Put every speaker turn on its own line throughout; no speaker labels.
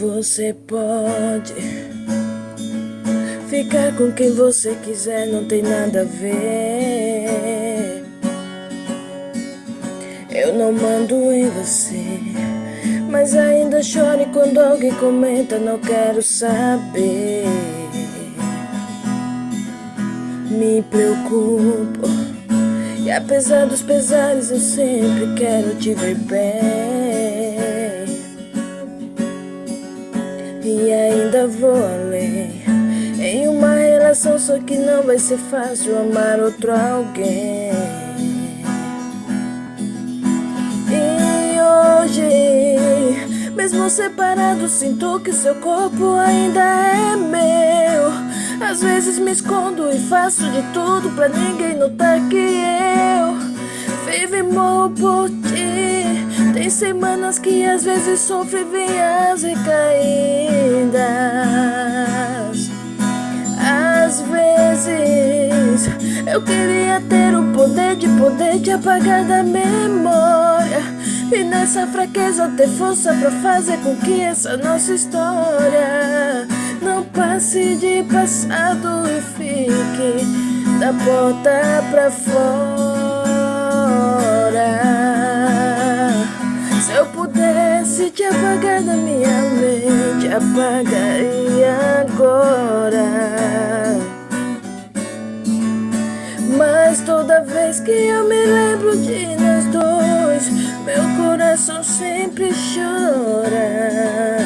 Você pode ficar com quem você quiser, não tem nada a ver. Eu não mando em você, mas ainda chore quando alguém comenta, não quero saber. Me preocupo, e apesar dos pesares, eu sempre quero te ver bem. Vou além. Em uma relação só que não vai ser fácil amar outro alguém. E hoje, mesmo separado, sinto que seu corpo ainda é meu. Às vezes me escondo e faço de tudo pra ninguém notar que eu Vivo e morro por ti tem semanas que às vezes sofre vinhas e caídas Às vezes eu queria ter o poder de poder te apagar da memória E nessa fraqueza ter força pra fazer com que essa nossa história Não passe de passado e fique da porta pra fora Apagar da minha mente, apagaria agora. Mas toda vez que eu me lembro de nós dois Meu coração sempre chora.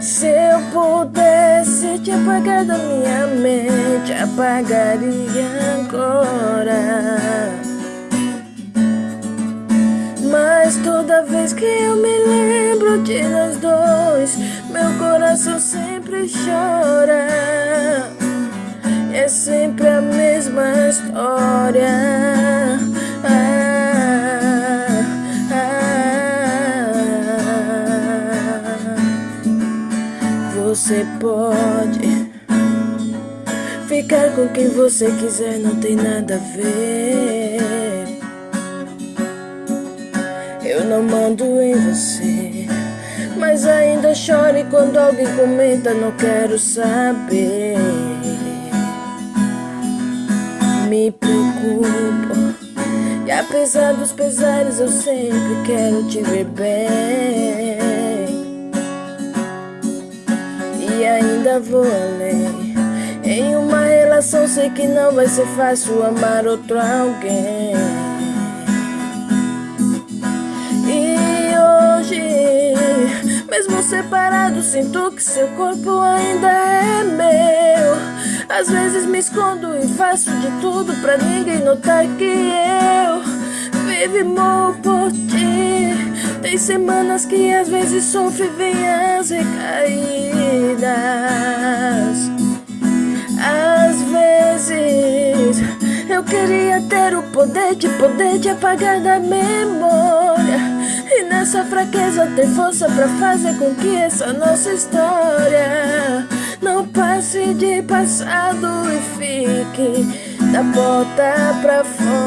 Se eu pudesse te apagar da minha mente, apagaria agora vez que eu me lembro de nós dois Meu coração sempre chora. É sempre a mesma história. Você pode Ficar com quem você quiser não tem nada a ver eu não mando em você Mas ainda chore quando alguém comenta Não quero saber. Me preocupo E apesar dos pesares Eu sempre quero te ver bem. E ainda vou além. Em uma relação sei que não vai ser fácil Amar outro alguém Mesmo separado, sinto que seu corpo ainda é meu. Às vezes me escondo e faço de tudo pra ninguém notar que eu Vivo e morro por ti. Tem semanas que às vezes sofro e vem as recaídas. Às vezes eu queria ter o poder de poder te apagar da memória e nessa fraqueza ter força pra fazer com que essa nossa história Não passe de passado e fique da porta pra fora.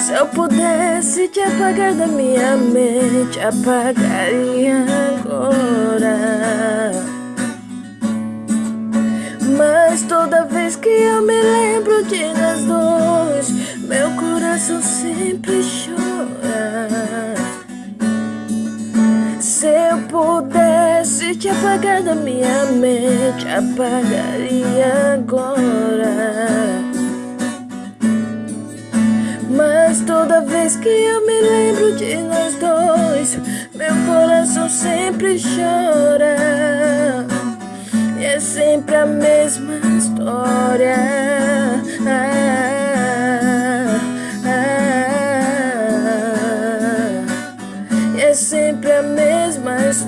Se eu pudesse te apagar da minha mente, apagaria agora. Mas toda vez que eu me lembro de coração sempre chora Se eu pudesse te apagar da minha mente Apagaria agora. Mas toda vez que eu me lembro de nós dois Meu coração sempre chora. E é sempre a mesma história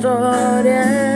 historia.